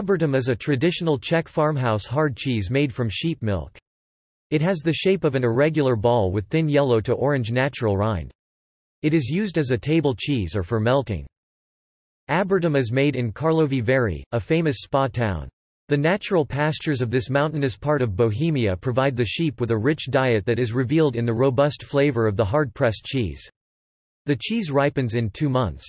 Abertam is a traditional Czech farmhouse hard cheese made from sheep milk. It has the shape of an irregular ball with thin yellow to orange natural rind. It is used as a table cheese or for melting. Abertam is made in Karlovy Vary, a famous spa town. The natural pastures of this mountainous part of Bohemia provide the sheep with a rich diet that is revealed in the robust flavor of the hard-pressed cheese. The cheese ripens in two months.